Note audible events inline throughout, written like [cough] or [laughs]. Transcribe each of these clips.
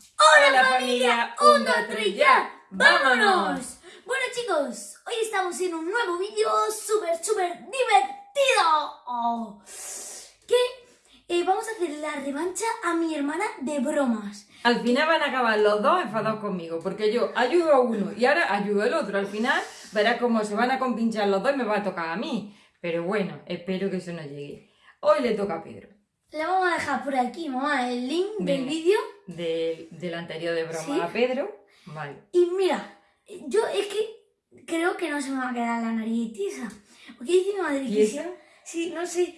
Hola familia, un, dos, tres, ya, vámonos. Bueno chicos, hoy estamos en un nuevo vídeo súper, súper divertido. Oh, que eh, vamos a hacer la revancha a mi hermana de bromas. Al final van a acabar los dos enfadados conmigo, porque yo ayudo a uno y ahora ayudo al otro. Al final verás cómo se van a compinchar los dos y me va a tocar a mí. Pero bueno, espero que eso no llegue. Hoy le toca a Pedro. Le vamos a dejar por aquí, mamá, el link del vídeo. De- del anterior de broma ¿Sí? a Pedro. Vale. Y mira, yo es que creo que no se me va a quedar la nariz tiesa. Porque dice mi madre ¿Y que si... Sí, no sé.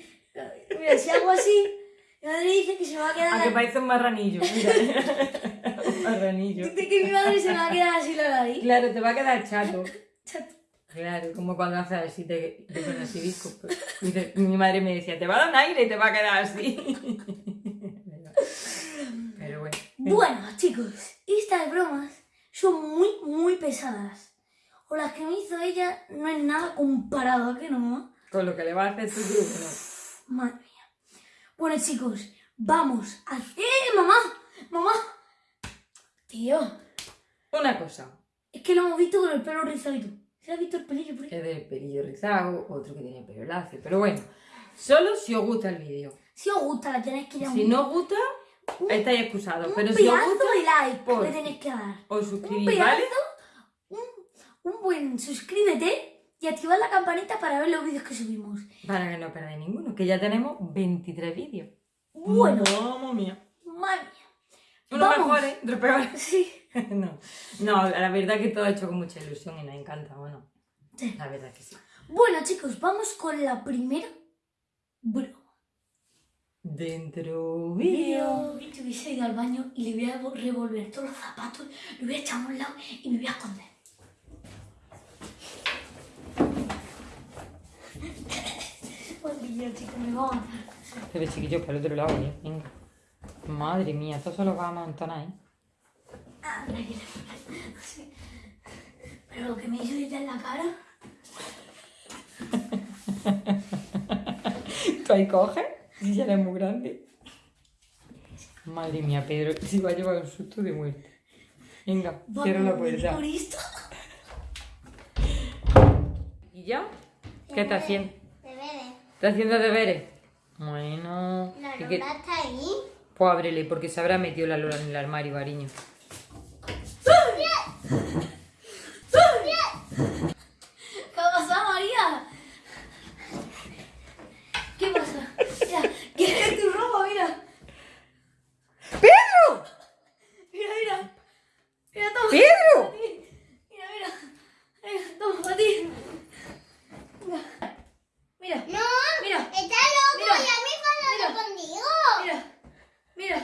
Mira, si hago así, mi madre dice que se me va a quedar... A la- que parece un marranillo, mira. [laughs] [laughs] un marranillo. Dice que mi madre se me va a quedar así la nariz. Claro, te va a quedar chato. [laughs] Chato. Claro, como cuando haces así te, te pones así disco. pues. Mi madre me decía, te va a dar un aire y te va a quedar así. Bueno. Chicos, estas bromas son muy, muy pesadas. O las que me hizo ella no es nada comparado, ¿a que no? Con lo que le va a hacer tu grupo, ¿no? Madre mía. Bueno, chicos, vamos a hacer... ¡Eh, mamá! ¡Mamá! Tío, Una cosa, es que lo hemos visto con el pelo rizadito. ¿Se ha visto el pelillo por ahí? es del pelillo rizado, otro que tiene pelo lacio. Pero bueno, solo si os gusta el vídeo. Si os gusta, la tenéis que dar Si no os gusta, estáis excusados. un Pero si os pedazo gusta, de like por- le tenéis que dar. os Un pedazo, ¿vale? un, un buen suscríbete y activad la campanita para ver los vídeos que subimos. Para que no perdáis ninguno, que ya tenemos 23 vídeos. Bueno, Mamma mía. madre mía. Unos Vamos. mejores, otros peores. [laughs] Sí. [laughs] no, no, la verdad que todo hecho con mucha ilusión y nos encanta, bueno. Sí. La verdad que sí. Bueno, chicos, vamos con la primera broma. Dentro vídeo. Vídeo. Yo hubiese ido al baño y le voy a revolver todos los zapatos, lo voy a echar a un lado y me voy a esconder. [laughs] Maldito, chicos, me va a matar. Pero chiquillos, para el otro lado, ¿eh? Venga. Madre mía, esto se lo va a amontonar, ¿eh? Ah. Sí. Pero lo que me hizo ahorita en la cara. [laughs] ¿Tú ahí coges? Si ya eres muy grande. Madre mía, Pedro, si va a llevar un susto de muerte. Venga, cierra la puerta. Por esto. ¿Y ya? ¿Qué estás haciendo? Deberes. ¿Estás haciendo deberes? Bueno. La ¿y qué- Lola está ahí. Pues ábrele, porque se habrá metido la Lola en el armario, cariño. ¿Qué ha pasado, María? ¿Qué pasa? Mira, ¿qué es tu ropa? Mira. ¡Pedro! Mira, mira. Mira, toma. ¡Pedro! Mira, mira. Mira, toma, para ti. Mira. Mira. No, Mira. está loco, Mira. ya me he Mira. enfadado contigo. Mira. Mira.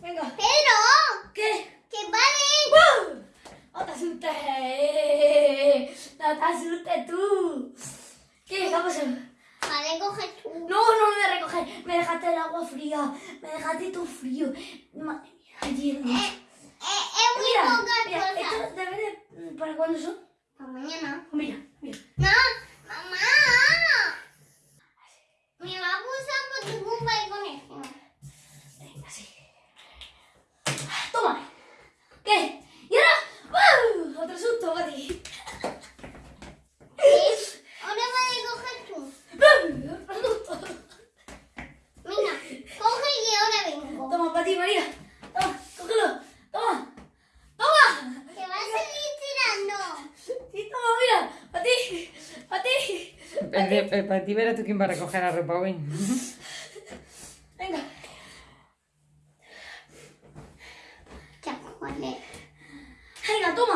Venga. Pero, ¿Qué? que vale. ¡Wow! ¡No te asustes! ¡No te asustes tú! ¿Qué? ¿Qué ha pasado? Vale, coge tú. No, no me voy a recoger. Me dejaste el agua fría. Me dejaste todo frío. Madre mía, ayer. Eh, eh, es muy Mira, mira. ¿estos deberes para cuándo son? Para mañana. Mira, mira. No, mamá. Me va a acusar por tu culpa y con eso. Venga, sí. Toma. ¿Qué? ¿Y ahora? ¡Wow! Otro susto para ti. ¿Sí? Ahora vale, coge tú. ¡Wow! Otro susto. Venga, coge y ahora vengo. Toma, para ti, María. Toma, cógelo. Toma. Toma. Te vas a seguir tirando. Sí, toma, mira. Para ti. Para ti. El de- el- Para ti verás tú quién va a recoger la ropa hoy. Venga. Ya, vale. Venga, toma.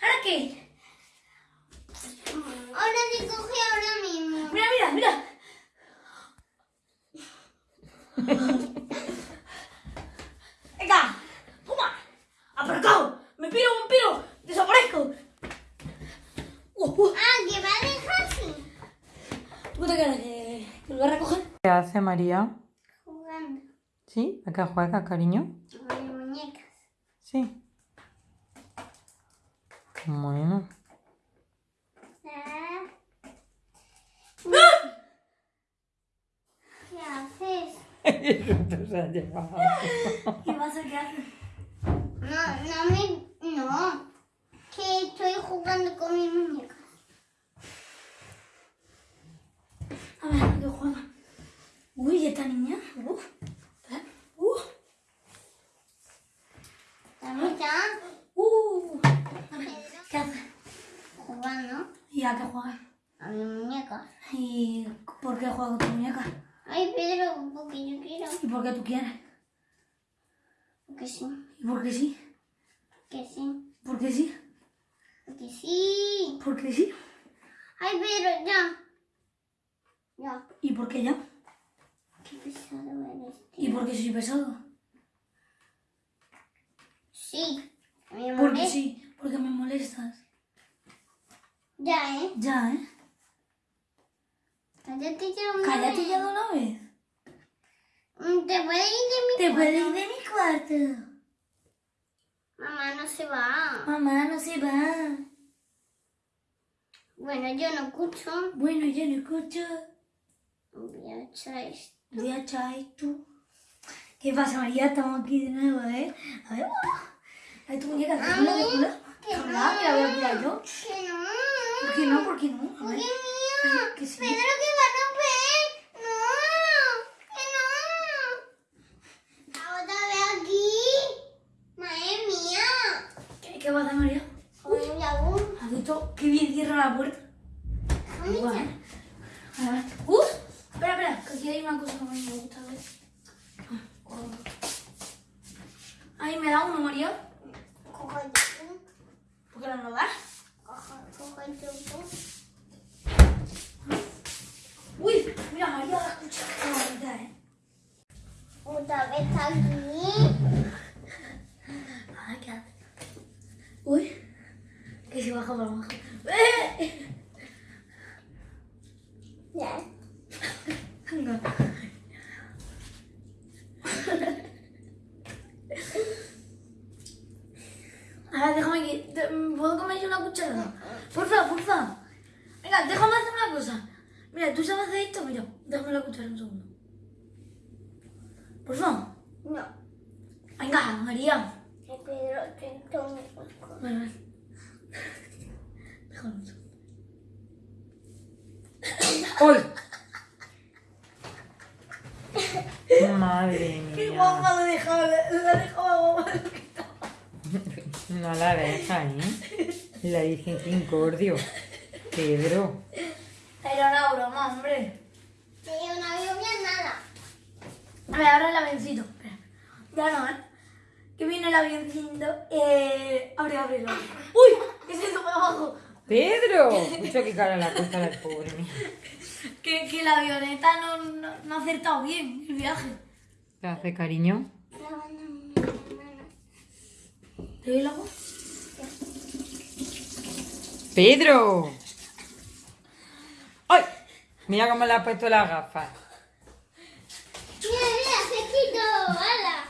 ¿Ahora qué? Ahora te coge ahora mismo. Mira, mira, mira. [laughs] Venga, toma. Aparcado. Me piro, me piro. Desaparezco. Uh, uh. Ah, que va a dejar así. ¿Tú te crees que que lo voy a recoger? ¿Qué hace María? Jugando ¿Sí? ¿A qué juega, cariño? con muñecas. Sí. Bueno. Ah. ¿Qué haces? Esto se ha llevado. ¿Qué pasa? ¿Qué haces? No, no me. No. Que estoy jugando con mi muñeca. A ver, ¿qué juega? Uy, ¿y esta niña? Uf. Uh. Uh. A ver, ¿qué hace? jugando ¿Y a qué juega? a mi muñeca. ¿Y por qué juega con tu muñeca? Ay, Pedro, porque yo quiero. ¿Y por qué tú quieres? Porque sí. ¿Y por qué sí? Que sí. ¿Por qué sí? Porque sí. ¿Por qué sí? Ay, Pedro, ya. Ya. ¿Y por qué ya? Qué pesado eres. ¿Y por qué soy pesado? Sí. Me Porque sí, porque me molestas. Ya, ¿eh? Ya, ¿eh? Cállate ya una Cállate vez. ya de una vez. Mm, Te puedes ir de mi Te cuarto? puedes ir de mi cuarto. Mamá no se va. Mamá no se va. Bueno, yo no escucho. Bueno, yo no escucho. Voy a echar esto. Voy a echar esto. ¿Qué pasa, María? Estamos aquí de nuevo, ¿eh? A ver. A ver, tu muñeca, ¿te la que Habla, no. que la voy a cuidar yo. Que no. ¿Por qué no? ¿Por qué no? A ¿Por ver. qué mía? Que sí. Pedro, que va a romper. No. Que no. Otra vez aquí. Madre mía. ¿Qué, qué a hacer, María? Uy. ¿Has visto qué bien cierra la puerta? Ay, Igual, ¿eh? A ver. ¡Uh! Espera, espera, que aquí hay una cosa que a mí me gusta ver. Ahí me da uno, María. ¿Por qué no me lo das? Coge, coge el tubo. Uy, mira, María, la escucha. Qué bonita, ¿eh? Otra vez aquí. Ay, ¿qué hace? Uy, que se baja para abajo. ¡Eh! Ya. Venga. A ver, déjame que... ¿Puedo comer yo una cucharada? Porfa, porfa. Venga, déjame hacer una cosa. Mira, tú sabes hacer esto, mira. Déjame la cuchara un segundo. Porfa. No. Venga, María. Vale, vale. Déjame un segundo. ¡Uy! Madre [laughs] Qué mía. guapa lo dejaba, lo ha dejado guapa. No la deja, ¿eh? La que incordio. Pedro. Era una broma, hombre. Sí, no había bien nada. A ver, ahora el avioncito. Espera. Ya no, ¿eh? Que viene el avioncito. Eh... Abre, ábrelo. ¡Uy! Que se sube abajo. ¡Pedro! Mucho que cara la cosa la pobre mía. Que, que la avioneta no, no, no ha acertado bien el viaje. ¿Te hace cariño? ¿Te doy la voz? ¡Pedro! ¡Ay! Mira cómo le ha puesto las gafas. Mira, mira, se quitó. ¡Hala!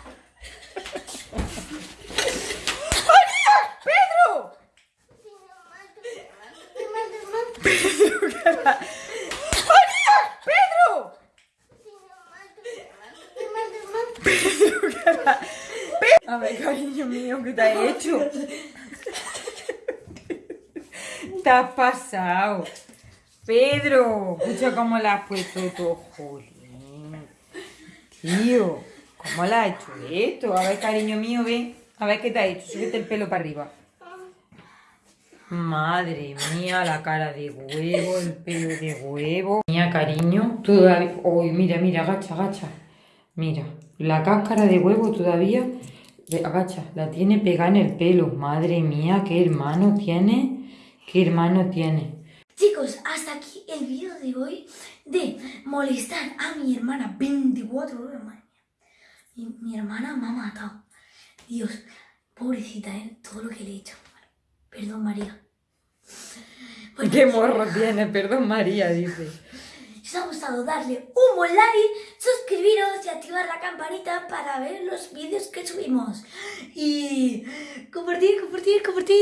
¡Pedro! ¡Pedro! A ver, cariño mío, ¿qué te has hecho? Te has pasado. Pedro, escucha cómo le has puesto todo, jolín. Tío, ¿cómo le has hecho esto? A ver, cariño mío, ven. A ver qué te ha hecho. Súbete el pelo para arriba. Madre mía, la cara de huevo, el pelo de huevo. Mía, cariño, todavía... Uy, mira, mira, agacha, agacha. Mira, la cáscara de huevo todavía... Agacha, la tiene pegada en el pelo. Madre mía, qué hermano tiene. Qué hermano tiene. Chicos, hasta aquí el vídeo de hoy de molestar a mi hermana 24 horas, madre. Mi, mi hermana me ha matado. Dios, pobrecita, ¿eh? Todo lo que le he hecho. Perdón, María. Qué morro tiene, perdón María, dice. Si [laughs] os ha gustado, darle un buen like, suscribiros y activar la campanita para ver los vídeos que subimos. Y compartir, compartir, compartir.